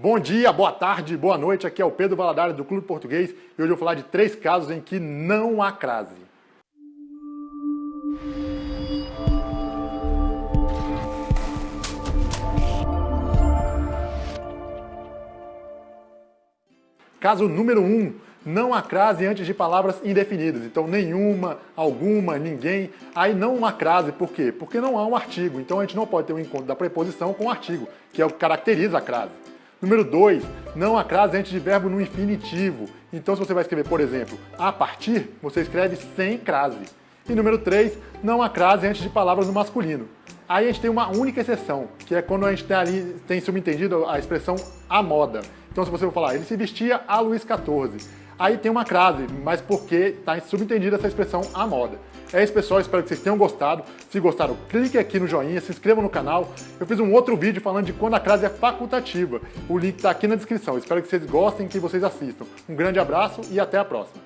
Bom dia, boa tarde, boa noite. Aqui é o Pedro Valadares do Clube Português e hoje eu vou falar de três casos em que não há crase. Caso número 1. Um, não há crase antes de palavras indefinidas. Então, nenhuma, alguma, ninguém. Aí não há crase. Por quê? Porque não há um artigo. Então, a gente não pode ter um encontro da preposição com o artigo, que é o que caracteriza a crase. Número 2, não há crase antes de verbo no infinitivo. Então, se você vai escrever, por exemplo, a partir, você escreve sem crase. E número 3, não há crase antes de palavras no masculino. Aí a gente tem uma única exceção, que é quando a gente tem ali, tem subentendido a expressão a moda. Então, se você for falar, ele se vestia a Luiz XIV. Aí tem uma crase, mas porque está subentendida essa expressão a moda. É isso, pessoal. Espero que vocês tenham gostado. Se gostaram, clique aqui no joinha, se inscreva no canal. Eu fiz um outro vídeo falando de quando a crase é facultativa. O link está aqui na descrição. Espero que vocês gostem e que vocês assistam. Um grande abraço e até a próxima.